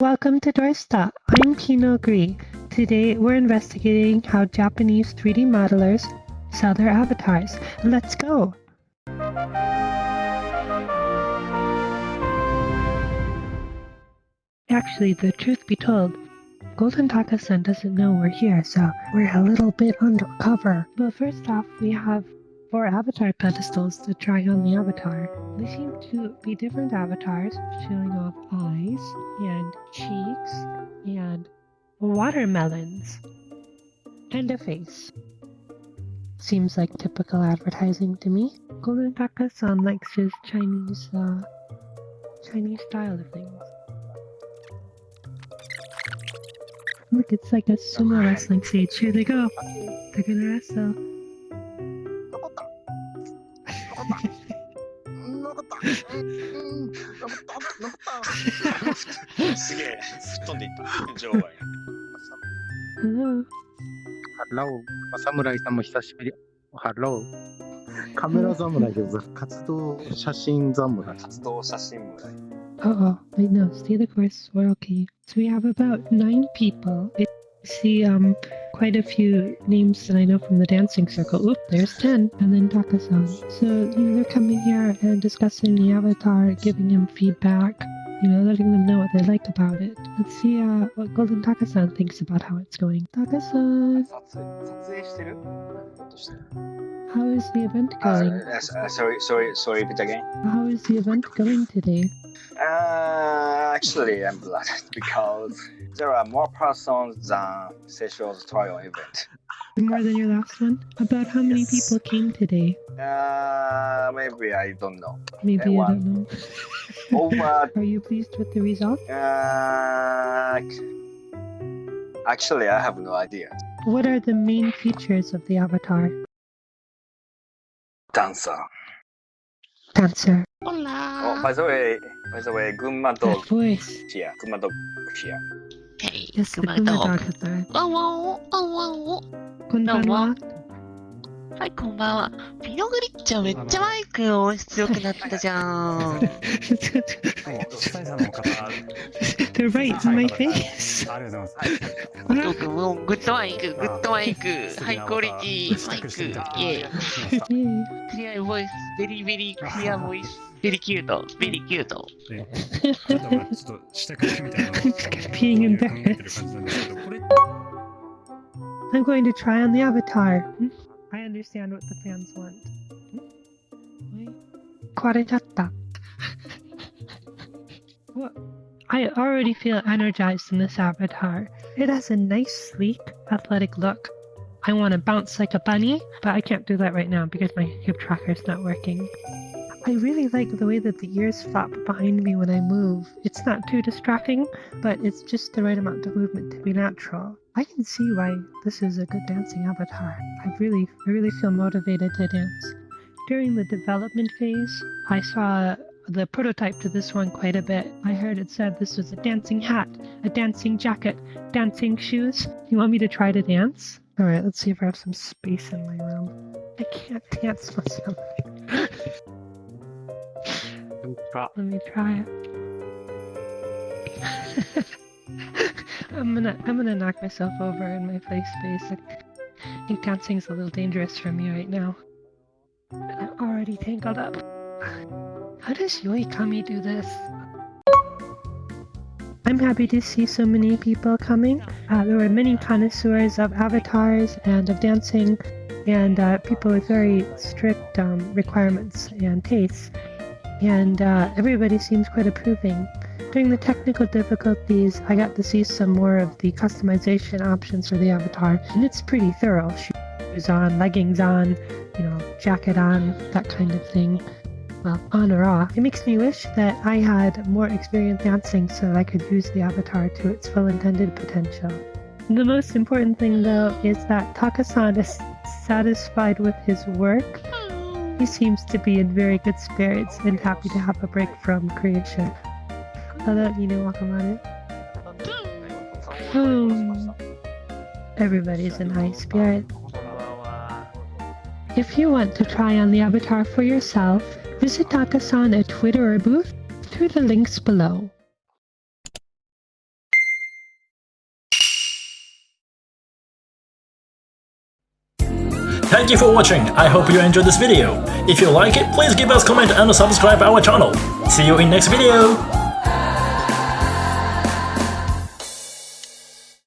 Welcome to Dorsta. I'm Pino Gree. Today we're investigating how Japanese 3D modelers sell their avatars. Let's go! Actually, the truth be told, Golden Taka-san doesn't know we're here, so we're a little bit undercover. But first off, we have four avatar pedestals to try on the avatar. They seem to be different avatars, showing off eyes and cheeks and watermelons and a face. Seems like typical advertising to me. Golden Taka-san likes his Chinese, uh, Chinese style of things. Look, it's like a sumo wrestling stage. Here they go. They're gonna wrestle. 残ったうん残った残ったすげえ、吹っ飛んでいった。場外。ハロー。ま侍さんも久しぶり。ハロー。カメラ侍です。活動写真侍。活動写真部隊。Uh oh, wait, no, stay the course. We're okay. So we have about nine people. I see um quite a few names that I know from the dancing circle. Oop, there's 10. And then Taka-san. So, you know, they're coming here and discussing the avatar, giving him feedback, you know, letting them know what they like about it. Let's see uh, what Golden Taka-san thinks about how it's going. Taka-san! How is the event uh, going? Uh, uh, sorry, sorry, sorry, repeat again. How is the event going today? Uh actually, I'm glad because there are more persons than session's trial event. More than your last one? About how many Yes. people came today? Uh, maybe I don't know. Maybe you one. don't know. Over, Are you pleased with the result? uh, actually, I have no idea. What are the main features of the avatar? Dancer. Dancer. Oh, by the way, by the way, 群馬 That dog voice. here. 群馬 dog here. Hey, Yes, Kuma dog. dog ワンを、ワンワンを。Konbanwa. はい、こんばんは。ピノグリッチャーめっちゃマイク音質良くなったじゃん。主催者の方、right my face. good mic, good mic, high quality mic. Yeah. clear voice, very, very clear voice. Very cute, very cute. Being embarrassed. I'm going to try on the avatar. Hmm? I understand what the fans want. Hmm? What? I already feel energized in this avatar. It has a nice, sleek, athletic look. I want to bounce like a bunny, but I can't do that right now because my hip tracker is not working. I really like the way that the ears flop behind me when I move. It's not too distracting, but it's just the right amount of movement to be natural. I can see why this is a good dancing avatar. I really, I really feel motivated to dance. During the development phase, I saw the prototype to this one quite a bit. I heard it said this was a dancing hat, a dancing jacket, dancing shoes. You want me to try to dance? Alright, let's see if I have some space in my room. I can't dance myself. Let me try it. I'm gonna I'm gonna knock myself over in my play space. I think dancing's a little dangerous for me right now. I'm already tangled up. How does Yoikami do this? I'm happy to see so many people coming. Uh, there were many connoisseurs of avatars and of dancing, and uh, people with very strict um, requirements and tastes. And uh, everybody seems quite approving. During the technical difficulties, I got to see some more of the customization options for the avatar, and it's pretty thorough. Shoes on, leggings on, you know, jacket on, that kind of thing well, on or off. It makes me wish that I had more experience dancing so that I could use the avatar to its full intended potential. The most important thing, though, is that Takasan is satisfied with his work. He seems to be in very good spirits and happy to have a break from creation. Hello, love you, Everybody is Everybody's in high spirits. If you want to try on the avatar for yourself, Visit Takasan at Twitter or booth through the links below. Thank you for watching, I hope you enjoyed this video. If you like it, please give us comment and subscribe our channel. See you in next video!